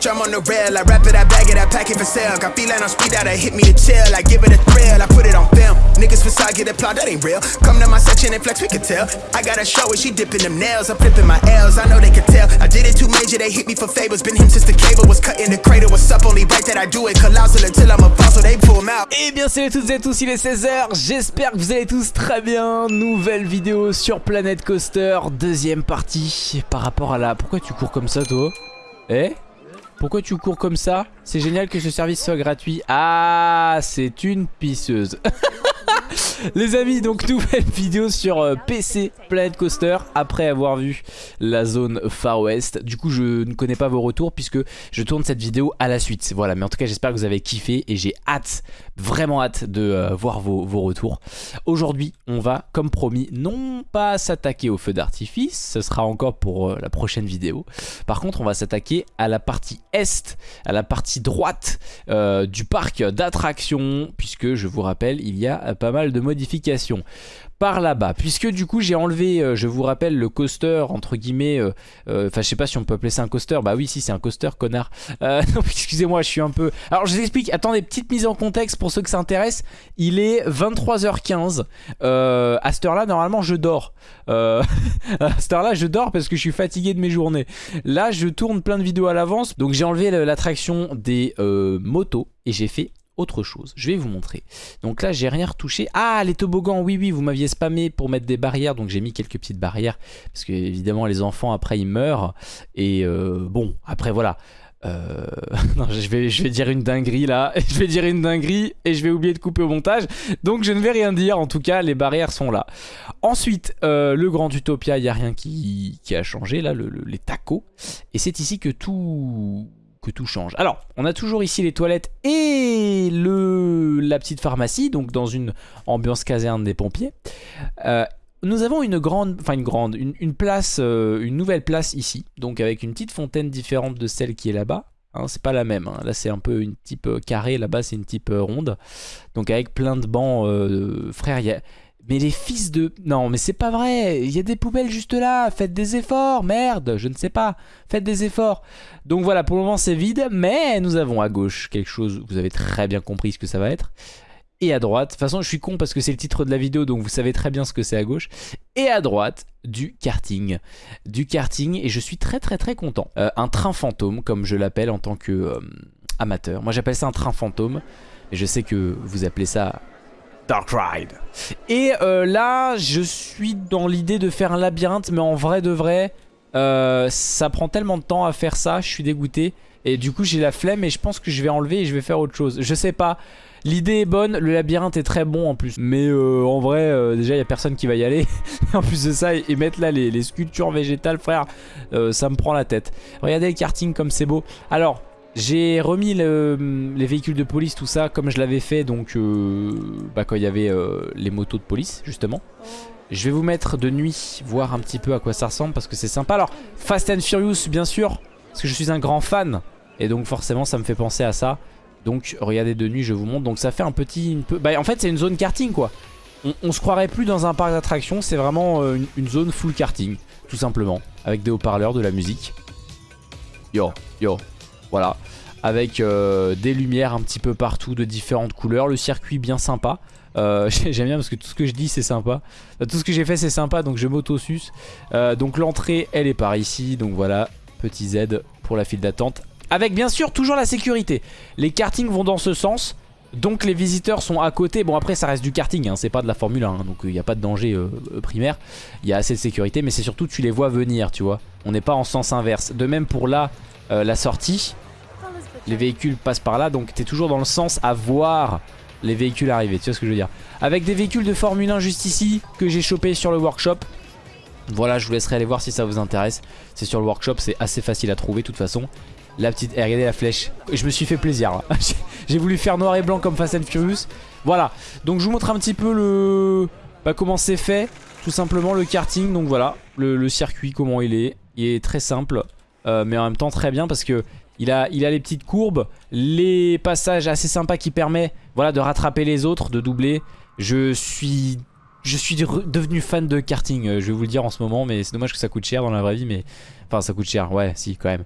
the rail. I wrap it, I bag it, I pack it for sale. Got feeling on speed that hit me to chill. I give it a thrill, I put it on film. Niggas facade get applaud, that ain't real. Come to my section and flex, we can tell. I got a show where she dipping them nails. I'm flipping my L's, I know they can tell. I did it too major, they hit me for favors. Been him since the cable was cut in the cradle. What's up, only right that I do it. Colossal until I'm a boss, they pull 'em out. Eh bien salut toutes et tous, il est 16h, j'espère que vous allez tous très bien Nouvelle vidéo sur Planet Coaster, deuxième partie Par rapport à la... Pourquoi tu cours comme ça toi? Eh? Pourquoi tu cours comme ça? C'est génial que ce service soit gratuit. Ah, c'est une pisseuse Les amis, donc nouvelle vidéo sur euh, PC Planet Coaster après avoir vu la zone Far West. Du coup, je ne connais pas vos retours puisque je tourne cette vidéo à la suite. Voilà, mais en tout cas, j'espère que vous avez kiffé et j'ai hâte, vraiment hâte de euh, voir vos, retours. Aujourd'hui, on va, comme promis, non pas s'attaquer au feu d'artifice, ce sera encore pour euh, la prochaine vidéo. Par contre, on va s'attaquer à la partie est, à la partie droite du parc d'attractions, puisque je vous rappelle, il y a pas mal de par là-bas puisque du coup j'ai enlevé euh, je vous rappelle le coaster entre guillemets euh, euh, enfin je sais pas si on peut appeler ça un coaster. Bah oui si c'est un coaster connard. Excusez-moi je suis un peu alors je vous explique. Attendez petite mise en contexte pour ceux que ça intéresse. Il est 23h15 euh, à cette heure là normalement je dors. À cette heure là je dors parce que je suis fatigué de mes journées. Là je tourne plein de vidéos à l'avance. Donc j'ai enlevé l'attraction des motos et j'ai fait autre chose. Je vais vous montrer. Donc là, j'ai rien retouché. Ah, les toboggans, oui, oui, vous m'aviez spammé pour mettre des barrières. Donc j'ai mis quelques petites barrières. Parce que évidemment, les enfants, après, ils meurent. Et euh, bon, après, voilà. Euh... je vais, dire une dinguerie là. Je vais dire une dinguerie et je vais oublier de couper au montage. Donc je ne vais rien dire. En tout cas, les barrières sont là. Ensuite, euh, le Grand Utopia, il n'y a rien qui, a changé là, le, le, les tacos. Et c'est ici que tout que tout change. Alors, on a toujours ici les toilettes et le, la petite pharmacie, donc dans une ambiance caserne des pompiers. Euh, nous avons une grande, enfin une grande, une, place, euh, une nouvelle place ici, donc avec une petite fontaine différente de celle qui est là-bas. Hein, c'est pas la même, hein. là c'est un peu une type euh, carré, là-bas c'est une type ronde. Donc avec plein de bancs, euh. Mais les fils de... Non, mais c'est pas vrai. Il y a des poubelles juste là. Faites des efforts. Merde, je ne sais pas. Faites des efforts. Donc voilà, pour le moment c'est vide. Mais nous avons à gauche quelque chose. Vous avez très bien compris ce que ça va être. Et à droite. De toute façon, je suis con parce que c'est le titre de la vidéo. Donc vous savez très bien ce que c'est à gauche. Et à droite, du karting. Du karting. Et je suis très très très content. Euh, un train fantôme, comme je l'appelle en tant que euh, amateur. Moi j'appelle ça un train fantôme. Et je sais que vous appelez ça Dark Ride. Et euh, là, je suis dans l'idée de faire un labyrinthe, mais en vrai de vrai, euh, ça prend tellement de temps à faire ça, je suis dégoûté. Et du coup, j'ai la flemme et je pense que je vais enlever et je vais faire autre chose. Je sais pas. L'idée est bonne, le labyrinthe est très bon en plus. Mais euh, en vrai, déjà, il n'y a personne qui va y aller. en plus de ça, et mettre là les, sculptures végétales, frère, ça me prend la tête. Regardez le karting comme c'est beau. Alors, j'ai remis le, les véhicules de police, tout ça, comme je l'avais fait donc euh, bah, quand il y avait euh, les motos de police, justement. Je vais vous mettre de nuit, voir un petit peu à quoi ça ressemble, parce que c'est sympa. Alors, Fast and Furious, bien sûr, parce que je suis un grand fan, et donc forcément, ça me fait penser à ça. Donc, regardez de nuit, je vous montre. Donc, ça fait un petit... Une peu... Bah, en fait, c'est une zone karting, quoi. On, on, se croirait plus dans un parc d'attractions, c'est vraiment euh, une, une zone full karting, tout simplement, avec des haut-parleurs, de la musique. Yo, yo, voilà, avec euh, des lumières un petit peu partout de différentes couleurs, le circuit bien sympa. Euh, J'aime bien parce que tout ce que je dis c'est sympa. Tout ce que j'ai fait c'est sympa donc je m'auto-suce. Euh, donc l'entrée elle est par ici. Donc voilà, petit Z pour la file d'attente. Avec bien sûr toujours la sécurité. Les kartings vont dans ce sens. Donc les visiteurs sont à côté. Bon après ça reste du karting, hein, c'est pas de la Formule 1. Hein, donc il n'y a pas de danger primaire. Il y a assez de sécurité mais c'est surtout tu les vois venir tu vois. On n'est pas en sens inverse. De même pour là euh, la sortie. Les véhicules passent par là, donc t'es toujours dans le sens à voir les véhicules arriver, tu vois ce que je veux dire. Avec des véhicules de Formule 1 juste ici, que j'ai chopé sur le workshop. Voilà, je vous laisserai aller voir si ça vous intéresse. C'est sur le workshop, c'est assez facile à trouver de toute façon. La petite... Eh, regardez la flèche. Je me suis fait plaisir. j'ai voulu faire noir et blanc comme Fast and Furious. Voilà, donc je vous montre un petit peu le... Bah, comment c'est fait, tout simplement le karting. Donc voilà, le circuit, comment il est. Il est très simple. Euh, mais en même temps très bien parce que il a, les petites courbes, les passages assez sympas qui permettent voilà, de rattraper les autres, de doubler. Je suis je suis devenu fan de karting, euh, je vais vous le dire en ce moment, mais c'est dommage que ça coûte cher dans la vraie vie, mais... Enfin, ça coûte cher, ouais, si, quand même.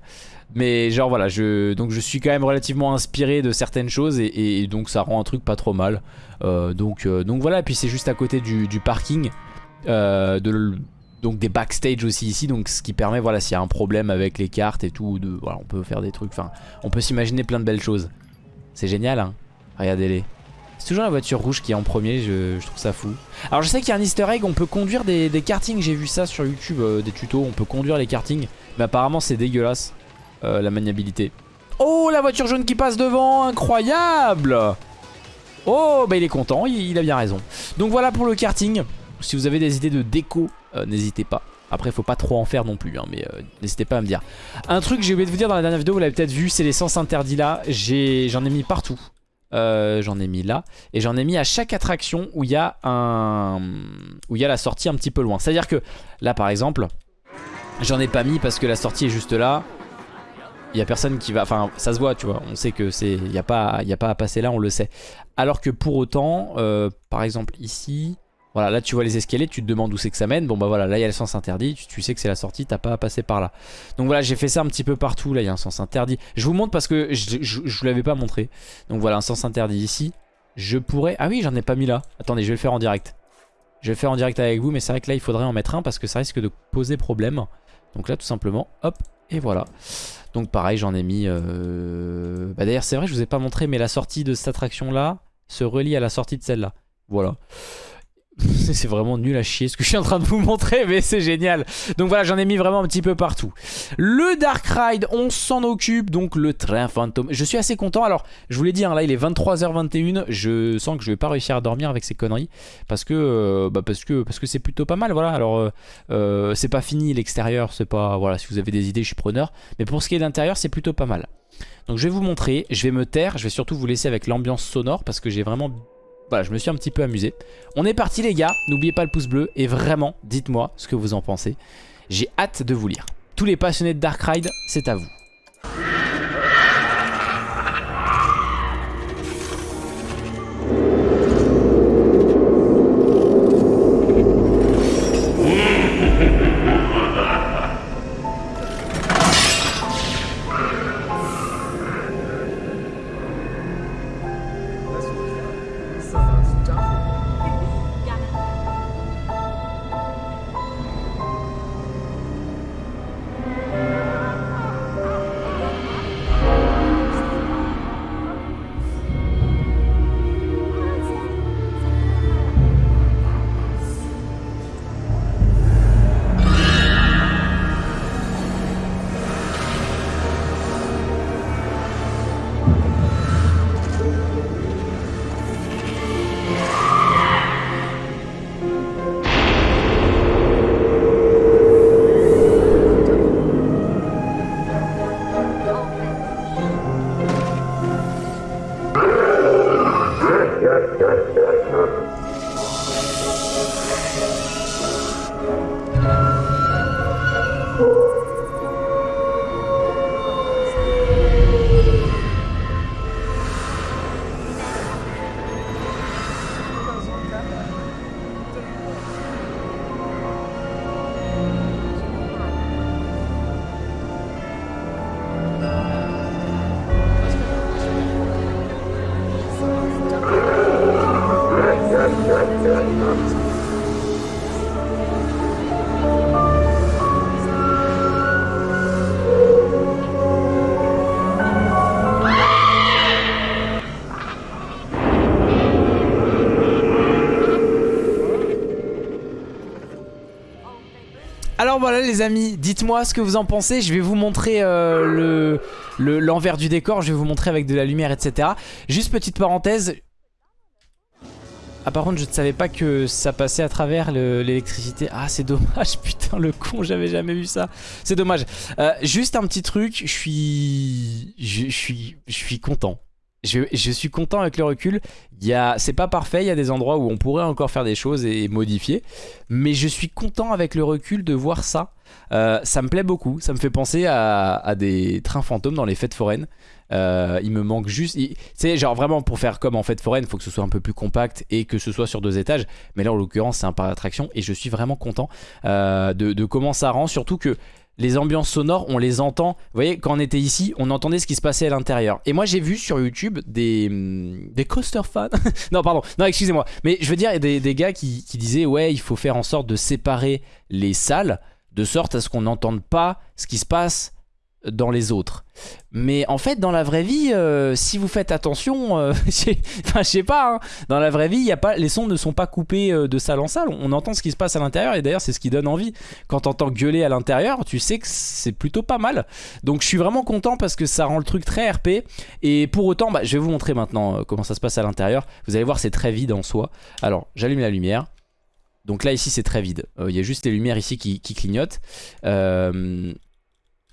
Mais genre, voilà, je... donc je suis quand même relativement inspiré de certaines choses, et, donc ça rend un truc pas trop mal. Euh, donc, donc voilà, puis c'est juste à côté du, parking, donc des backstage aussi ici, donc ce qui permet, voilà, s'il y a un problème avec les cartes et tout, de, voilà, on peut faire des trucs, enfin, on peut s'imaginer plein de belles choses. C'est génial, hein Regardez-les. C'est toujours la voiture rouge qui est en premier, je, trouve ça fou. Alors je sais qu'il y a un easter egg, on peut conduire des, kartings, j'ai vu ça sur YouTube, euh, des tutos, on peut conduire les kartings. Mais apparemment c'est dégueulasse, euh, la maniabilité. Oh la voiture jaune qui passe devant, incroyable Oh bah il est content, il, a bien raison. Donc voilà pour le karting, si vous avez des idées de déco, euh, n'hésitez pas. Après faut pas trop en faire non plus hein, mais n'hésitez pas à me dire Un truc que j'ai oublié de vous dire dans la dernière vidéo Vous l'avez peut-être vu c'est les sens interdits là J'en ai mis partout euh, j'en ai mis là. Et j'en ai mis à chaque attraction où il y a un... où il y a la sortie un petit peu loin. C'est-à-dire que là par exemple, j'en ai pas mis parce que la sortie est juste là. Il y a personne qui va... Enfin, ça se voit, tu vois. On sait que c'est... Il n'y a, pas... a pas à passer là, on le sait. Alors que pour autant, euh, par exemple ici... Voilà, là tu vois les escaliers, tu te demandes où c'est que ça mène. Bon bah voilà, là il y a le sens interdit, tu, sais que c'est la sortie, t'as pas à passer par là. Donc voilà, j'ai fait ça un petit peu partout, là il y a un sens interdit. Je vous montre parce que je, vous l'avais pas montré. Donc voilà, un sens interdit ici. Je pourrais... Ah oui, j'en ai pas mis là. Attendez, je vais le faire en direct. Je vais le faire en direct avec vous, mais c'est vrai que là il faudrait en mettre un parce que ça risque de poser problème. Donc là tout simplement, hop, et voilà. Donc pareil, j'en ai mis... Euh... Bah d'ailleurs c'est vrai, je vous ai pas montré, mais la sortie de cette attraction là se relie à la sortie de celle-là. Voilà. C'est vraiment nul à chier ce que je suis en train de vous montrer mais c'est génial. Donc voilà j'en ai mis vraiment un petit peu partout. Le Dark Ride on s'en occupe. Donc le train fantôme. Je suis assez content. Alors je vous l'ai dit hein, là il est 23h21 Je sens que je vais pas réussir à dormir avec ces conneries. Parce que euh, bah parce parce que c'est plutôt pas mal voilà. Alors euh, euh, c'est pas fini l'extérieur C'est pas voilà si vous avez des idées je suis preneur. Mais pour ce qui est de l'intérieur c'est plutôt pas mal. Donc je vais vous montrer, je vais me taire, je vais surtout vous laisser avec l'ambiance sonore parce que j'ai vraiment voilà, je me suis un petit peu amusé. On est parti les gars, n'oubliez pas le pouce bleu et vraiment, dites-moi ce que vous en pensez. J'ai hâte de vous lire. Tous les passionnés de Dark Ride, c'est à vous. Alors voilà les amis, dites-moi ce que vous en pensez. Je vais vous montrer euh, l'envers du décor. Je vais vous montrer avec de la lumière, etc. Juste petite parenthèse. Ah par contre je ne savais pas que ça passait à travers l'électricité Ah c'est dommage putain le con j'avais jamais vu ça C'est dommage euh, Juste un petit truc Je suis Je suis Je suis content je, suis content avec le recul. C'est pas parfait, il y a des endroits où on pourrait encore faire des choses et modifier. Mais je suis content avec le recul de voir ça. Euh, ça me plaît beaucoup, ça me fait penser à, des trains fantômes dans les fêtes foraines. Euh, il me manque juste... Tu genre vraiment pour faire comme en fête foraine, il faut que ce soit un peu plus compact et que ce soit sur deux étages. Mais là, en l'occurrence, c'est un parc d'attraction et je suis vraiment content euh, de comment ça rend. Surtout que les ambiances sonores, on les entend. Vous voyez, quand on était ici, on entendait ce qui se passait à l'intérieur. Et moi, j'ai vu sur YouTube des, hum, des coaster fans. non, pardon, non, excusez-moi. Mais je veux dire, des, des gars qui, qui disaient, ouais, il faut faire en sorte de séparer les salles de sorte à ce qu'on n'entende pas ce qui se passe dans les autres. Mais en fait, dans la vraie vie, euh, si vous faites attention, euh, enfin, je sais pas, hein, dans la vraie vie, y a pas, les sons ne sont pas coupés euh, de salle en salle. On entend ce qui se passe à l'intérieur et d'ailleurs, c'est ce qui donne envie. Quand t'entends gueuler à l'intérieur, tu sais que c'est plutôt pas mal. Donc, je suis vraiment content parce que ça rend le truc très RP. Et pour autant, bah, je vais vous montrer maintenant comment ça se passe à l'intérieur. Vous allez voir, c'est très vide en soi. Alors, j'allume la lumière. Donc là ici c'est très vide, il y a juste les lumières ici qui, qui clignotent. Euh,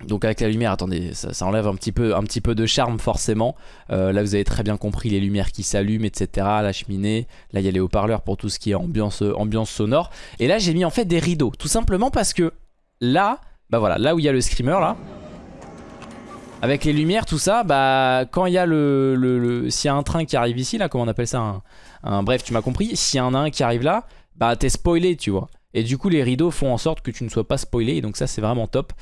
donc avec la lumière, attendez, ça, enlève un petit, peu, un petit peu de charme forcément. Euh, là vous avez très bien compris les lumières qui s'allument, etc. La cheminée, là il y a les haut-parleurs pour tout ce qui est ambiance, euh, ambiance sonore. Et là j'ai mis en fait des rideaux, tout simplement parce que là, bah voilà, là où il y a le screamer là, avec les lumières, tout ça, bah quand il y a le, le- s'il y a un train qui arrive ici, là, comment on appelle ça un- bref, tu m'as compris. S'il y en a un qui arrive là, bah t'es spoilé, tu vois. Et du coup, les rideaux font en sorte que tu ne sois pas spoilé. Et donc ça, c'est vraiment top.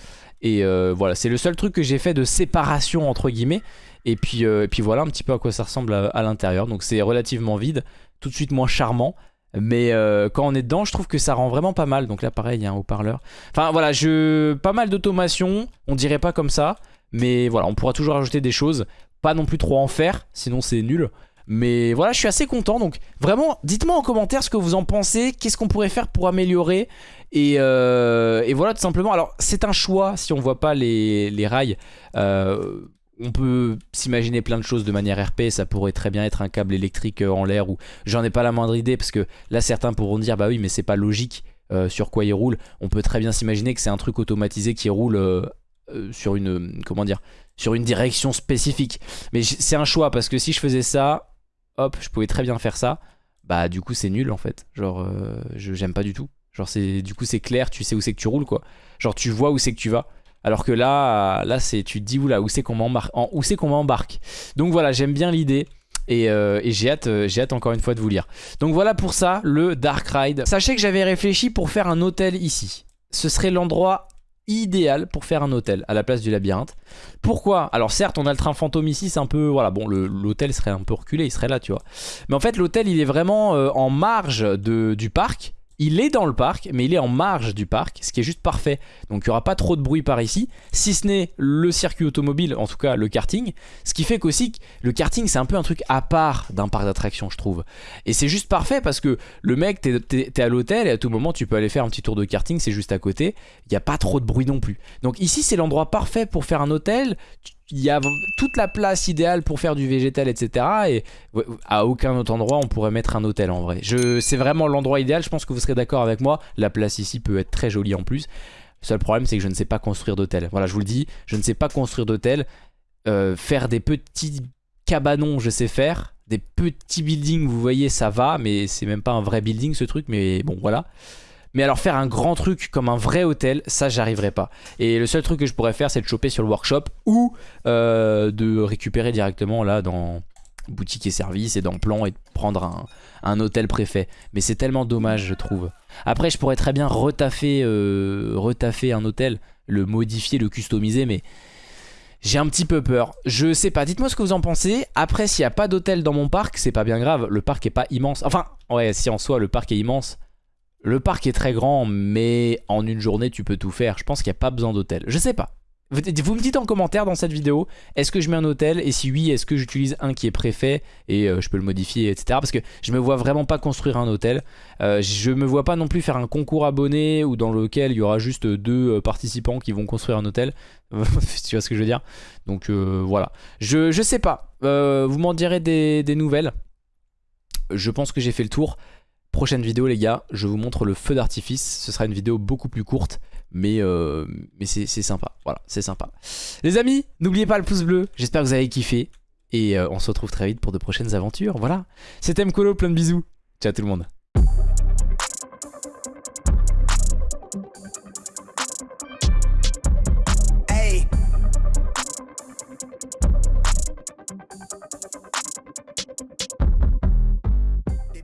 Et euh, voilà, c'est le seul truc que j'ai fait de séparation entre guillemets. Et puis, euh, voilà un petit peu à quoi ça ressemble à, l'intérieur. Donc c'est relativement vide, tout de suite moins charmant. Mais euh, quand on est dedans, je trouve que ça rend vraiment pas mal. Donc là, pareil, il y a un haut-parleur. Enfin voilà, je pas mal d'automation. On dirait pas comme ça. Mais voilà, on pourra toujours ajouter des choses. Pas non plus trop en faire, sinon c'est nul. Mais voilà, je suis assez content. Donc vraiment, dites-moi en commentaire ce que vous en pensez. Qu'est-ce qu'on pourrait faire pour améliorer et, euh, et voilà, tout simplement. Alors, c'est un choix si on voit pas les, les rails. Euh, on peut s'imaginer plein de choses de manière RP. Ça pourrait très bien être un câble électrique euh, en l'air ou j'en ai pas la moindre idée parce que là, certains pourront dire bah oui, mais c'est pas logique. sur quoi il roule, on peut très bien s'imaginer que c'est un truc automatisé qui roule sur une comment dire sur une direction spécifique. Mais c'est un choix parce que si je faisais ça, hop, je pouvais très bien faire ça. Bah du coup c'est nul en fait. Genre euh, j'aime pas du tout. Genre c'est du coup c'est clair, tu sais où c'est que tu roules quoi. Genre tu vois où c'est que tu vas. Alors que là, là c'est tu te dis oula où c'est qu'on m'embarque, où c'est qu'on m'embarque. Donc voilà, j'aime bien l'idée. Et, euh, et j'ai hâte, euh, j'ai hâte encore une fois de vous lire. Donc voilà pour ça, le Dark Ride. Sachez que j'avais réfléchi pour faire un hôtel ici. Ce serait l'endroit idéal pour faire un hôtel à la place du labyrinthe. Pourquoi? Alors certes, on a le train fantôme ici, c'est un peu... Voilà, bon, l'hôtel serait un peu reculé, il serait là, tu vois. Mais en fait, l'hôtel, il est vraiment euh, en marge de, du parc. Il est dans le parc, mais il est en marge du parc, ce qui est juste parfait. Donc il n'y aura pas trop de bruit par ici, si ce n'est le circuit automobile, en tout cas le karting. Ce qui fait qu'aussi, le karting, c'est un peu un truc à part d'un parc d'attractions, je trouve. Et c'est juste parfait parce que le mec, t'es t'es à l'hôtel et à tout moment, tu peux aller faire un petit tour de karting, c'est juste à côté. Il n'y a pas trop de bruit non plus. Donc ici, c'est l'endroit parfait pour faire un hôtel. Il y a toute la place idéale pour faire du végétal, etc. Et à aucun autre endroit, on pourrait mettre un hôtel en vrai. C'est vraiment l'endroit idéal. Je pense que vous serez d'accord avec moi. La place ici peut être très jolie en plus. Le seul problème, c'est que je ne sais pas construire d'hôtel. Voilà, je vous le dis, je ne sais pas construire d'hôtel. Euh, faire des petits cabanons, je sais faire. Des petits buildings, vous voyez, ça va, mais c'est même pas un vrai building ce truc, mais bon, voilà. Mais alors faire un grand truc comme un vrai hôtel, ça j'arriverai pas. Et le seul truc que je pourrais faire, c'est de choper sur le workshop ou euh, de récupérer directement là dans boutique et service et dans plan et prendre un, un hôtel préfet. Mais c'est tellement dommage, je trouve. Après, je pourrais très bien retaffer, euh, retaffer un hôtel, le modifier, le customiser, mais j'ai un petit peu peur. Je sais pas, dites-moi ce que vous en pensez. Après, s'il n'y a pas d'hôtel dans mon parc, c'est pas bien grave. Le parc est pas immense. Enfin, ouais, si en soi le parc est immense. Le parc est très grand, mais en une journée, tu peux tout faire. Je pense qu'il n'y a pas besoin d'hôtel. Je sais pas. Vous me dites en commentaire dans cette vidéo, est-ce que je mets un hôtel? Et si oui, est-ce que j'utilise un qui est préfet? Et euh, je peux le modifier, etc. Parce que je me vois vraiment pas construire un hôtel. Euh, je me vois pas non plus faire un concours abonné ou dans lequel il y aura juste deux euh, participants qui vont construire un hôtel. tu vois ce que je veux dire? Donc voilà. Je, je sais pas. Vous m'en direz des nouvelles. Je pense que j'ai fait le tour. Prochaine vidéo les gars, je vous montre le feu d'artifice. Ce sera une vidéo beaucoup plus courte, mais, euh, mais c'est sympa. Voilà, c'est sympa. Les amis, n'oubliez pas le pouce bleu. J'espère que vous avez kiffé. Et euh, on se retrouve très vite pour de prochaines aventures. Voilà. C'était Mkolo, plein de bisous. Ciao tout le monde.